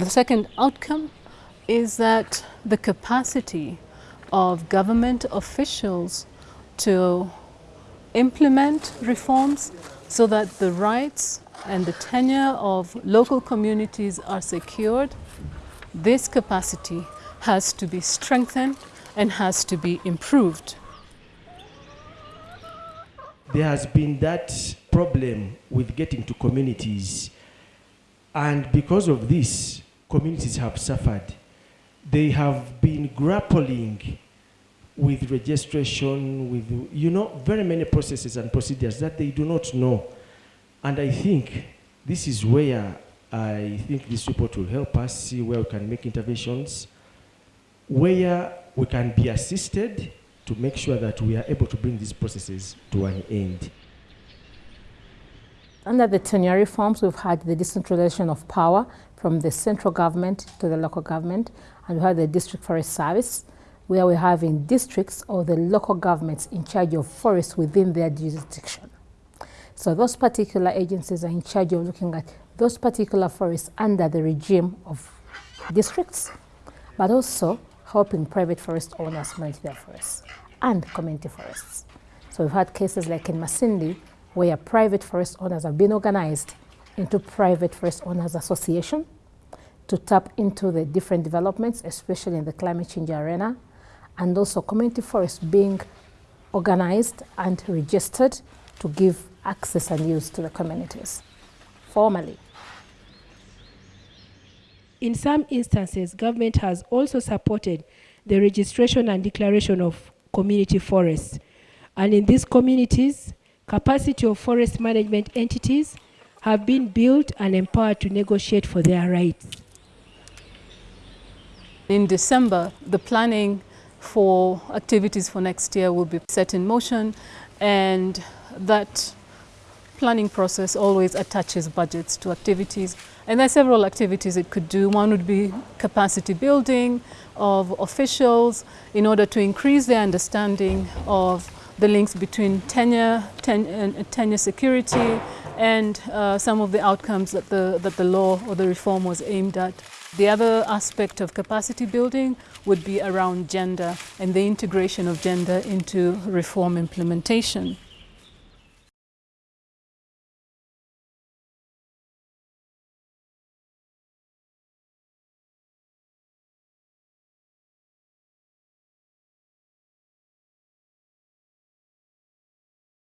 The second outcome is that the capacity of government officials to implement reforms so that the rights and the tenure of local communities are secured, this capacity has to be strengthened and has to be improved. There has been that problem with getting to communities and because of this, communities have suffered. They have been grappling with registration, with, you know, very many processes and procedures that they do not know. And I think this is where I think this report will help us see where we can make interventions, where we can be assisted to make sure that we are able to bring these processes to an end. Under the tenure reforms, we've had the decentralization of power from the central government to the local government, and we have the district forest service, where we have in districts or the local governments in charge of forests within their jurisdiction. So those particular agencies are in charge of looking at those particular forests under the regime of districts, but also helping private forest owners manage their forests and community forests. So we've had cases like in Masindi, where private forest owners have been organized into private forest owners association to tap into the different developments, especially in the climate change arena, and also community forests being organized and registered to give access and use to the communities formally. In some instances, government has also supported the registration and declaration of community forests. And in these communities, capacity of forest management entities have been built and empowered to negotiate for their rights. In December, the planning for activities for next year will be set in motion and that planning process always attaches budgets to activities and there are several activities it could do. One would be capacity building of officials in order to increase their understanding of the links between tenure, ten, uh, tenure security and uh, some of the outcomes that the, that the law or the reform was aimed at. The other aspect of capacity building would be around gender and the integration of gender into reform implementation.